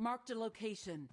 Marked a location.